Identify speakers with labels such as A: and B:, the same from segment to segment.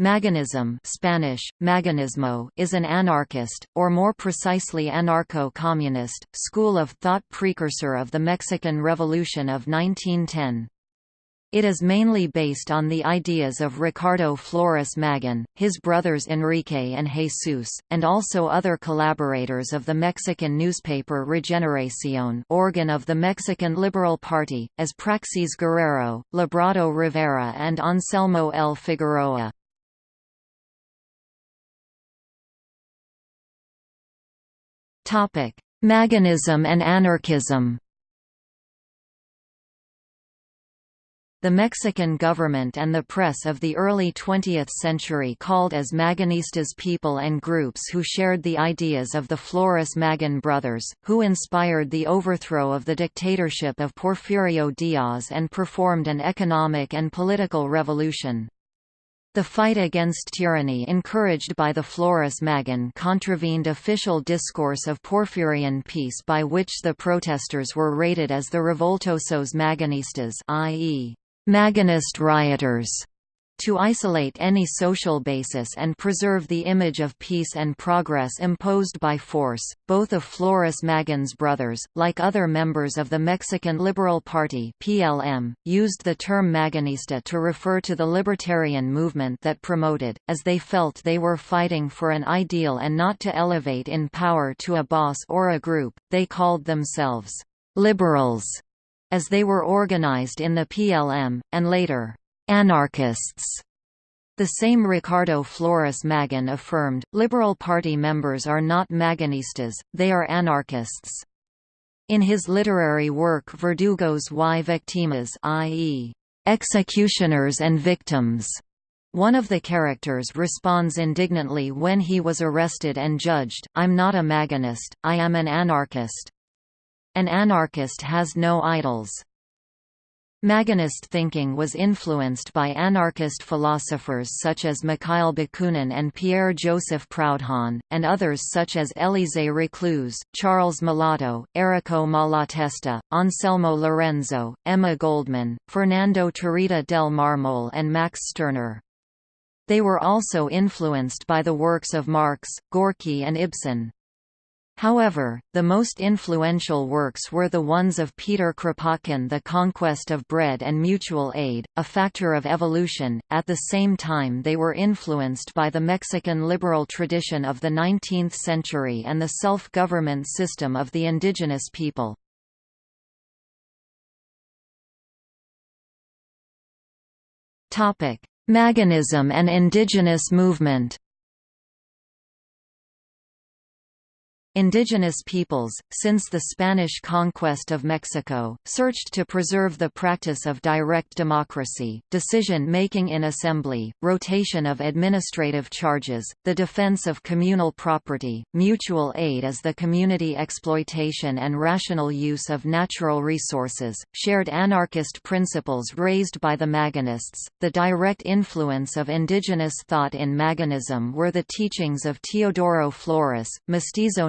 A: Magonism Spanish, Magonismo is an anarchist, or more precisely anarcho-communist, school of thought precursor of the Mexican Revolution of 1910. It is mainly based on the ideas of Ricardo Flores Magón, his brothers Enrique and Jesus, and also other collaborators of the Mexican newspaper Regeneración organ of the Mexican Liberal Party, as Práxedis Guerrero, Librado Rivera and Anselmo L. Figueroa. Magonism and anarchism The Mexican government and the press of the early 20th century called as Magonistas people and groups who shared the ideas of the Flores Magón brothers, who inspired the overthrow of the dictatorship of Porfirio Diaz and performed an economic and political revolution. The fight against tyranny encouraged by the Flores Magón contravened official discourse of Porfirian peace by which the protesters were rated as the revoltosos magonistas i.e., Magonist rioters to isolate any social basis and preserve the image of peace and progress imposed by force. Both of Flores Magón's brothers, like other members of the Mexican Liberal Party (PLM), used the term Magonista to refer to the libertarian movement that promoted, as they felt they were fighting for an ideal and not to elevate in power to a boss or a group. They called themselves liberals as they were organized in the PLM, and later, anarchists. The same Ricardo Flores Magón affirmed, Liberal Party members are not Magonistas, they are anarchists. In his literary work Verdugos y Victimas i.e., executioners and victims, one of the characters responds indignantly when he was arrested and judged, I'm not a Magonist, I am an anarchist. An anarchist has no idols. Magonist thinking was influenced by anarchist philosophers such as Mikhail Bakunin and Pierre-Joseph Proudhon, and others such as Élisée Reclus, Charles Malato, Errico Malatesta, Anselmo Lorenzo, Emma Goldman, Fernando Tarrida del Marmol and Max Stirner. They were also influenced by the works of Marx, Gorky and Ibsen. However, the most influential works were the ones of Peter Kropotkin The Conquest of Bread and Mutual Aid, A Factor of Evolution. At the same time they were influenced by the Mexican liberal tradition of the 19th century and the self-government system of the indigenous people. Magonism and indigenous movement Indigenous peoples, since the Spanish conquest of Mexico, searched to preserve the practice of direct democracy, decision-making in assembly, rotation of administrative charges, the defense of communal property, mutual aid as the community exploitation and rational use of natural resources, shared anarchist principles raised by the Magonists. The direct influence of indigenous thought in Magonism were the teachings of Teodoro Flores, Mestizo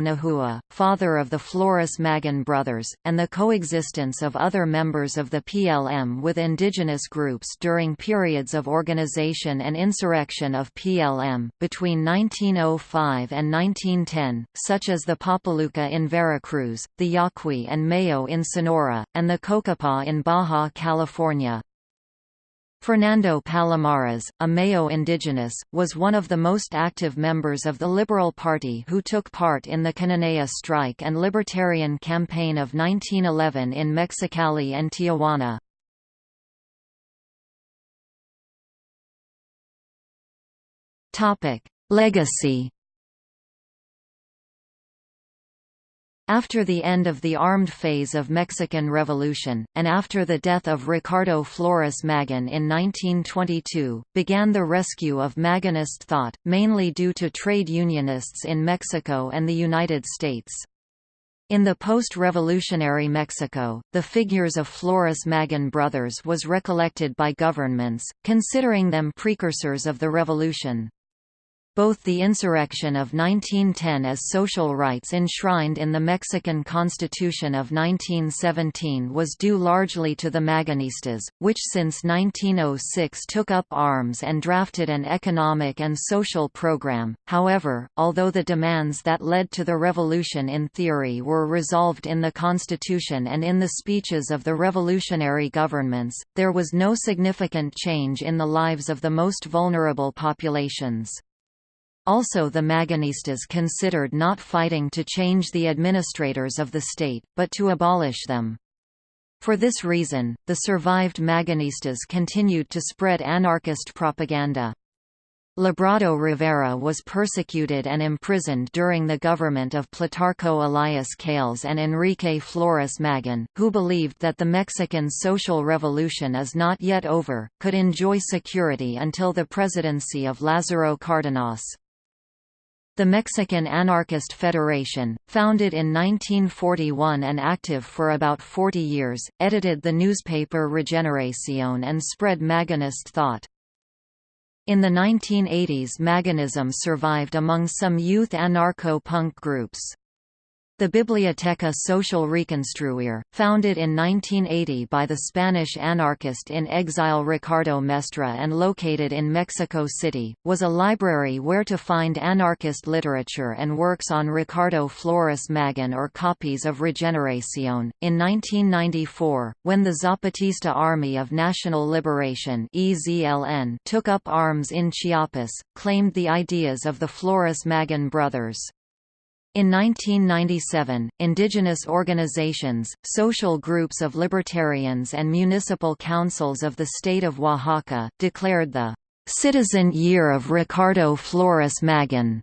A: Father of the Flores Magón brothers, and the coexistence of other members of the PLM with indigenous groups during periods of organization and insurrection of PLM, between 1905 and 1910, such as the Popoluca in Veracruz, the Yaqui and Mayo in Sonora, and the Cocopah in Baja California. Fernando Palomares, a Mayo indigenous, was one of the most active members of the Liberal Party who took part in the Cananea strike and libertarian campaign of 1911 in Mexicali and Tijuana. Legacy After the end of the armed phase of Mexican Revolution, and after the death of Ricardo Flores Magón in 1922, began the rescue of Magonist thought, mainly due to trade unionists in Mexico and the United States. In the post-revolutionary Mexico, the figures of Flores Magón brothers was recollected by governments, considering them precursors of the revolution. Both the insurrection of 1910 as social rights enshrined in the Mexican Constitution of 1917 was due largely to the Magonistas, which since 1906 took up arms and drafted an economic and social program. However, although the demands that led to the revolution in theory were resolved in the Constitution and in the speeches of the revolutionary governments, there was no significant change in the lives of the most vulnerable populations. Also the Magonistas considered not fighting to change the administrators of the state, but to abolish them. For this reason, the survived Magonistas continued to spread anarchist propaganda. Librado Rivera was persecuted and imprisoned during the government of Plutarco Elias Calles and Enrique Flores Magón, who believed that the Mexican social revolution is not yet over, could enjoy security until the presidency of Lázaro Cárdenas. The Mexican Anarchist Federation, founded in 1941 and active for about 40 years, edited the newspaper Regeneración and spread Magonist thought. In the 1980s Magonism survived among some youth anarcho-punk groups. The Biblioteca Social Reconstruir, founded in 1980 by the Spanish anarchist in exile Ricardo Mestre and located in Mexico City, was a library where to find anarchist literature and works on Ricardo Flores Magón or copies of Regeneración. In 1994, when the Zapatista Army of National Liberation (EZLN) took up arms in Chiapas, claimed the ideas of the Flores Magón brothers. In 1997, indigenous organizations, social groups of libertarians and municipal councils of the state of Oaxaca, declared the "'Citizen Year of Ricardo Flores Magón'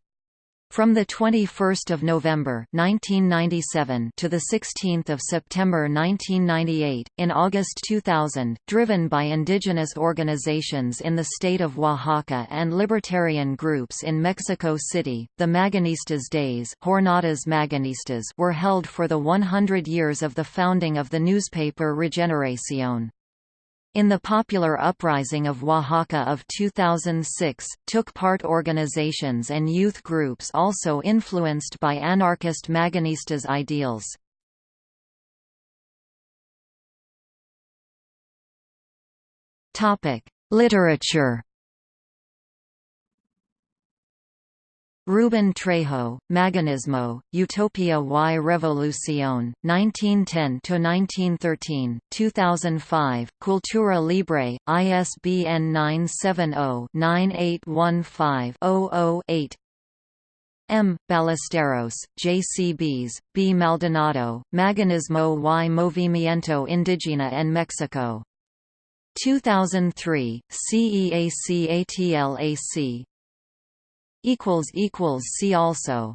A: From 21 November 1997 to 16 September 1998, in August 2000, driven by indigenous organizations in the state of Oaxaca and libertarian groups in Mexico City, the Magonistas Days Jornadas Magonistas were held for the 100 years of the founding of the newspaper Regeneración in the popular uprising of Oaxaca of 2006, took part organizations and youth groups also influenced by anarchist Magonistas ideals. Literature Ruben Trejo, Magonismo, Utopia y Revolución, 1910–1913, 2005, Cultura Libre, ISBN 970-9815-00-8 M. Ballesteros, J. C. B. Maldonado, Magonismo y Movimiento Indígena en Mexico. 2003, CEACATLAC, See also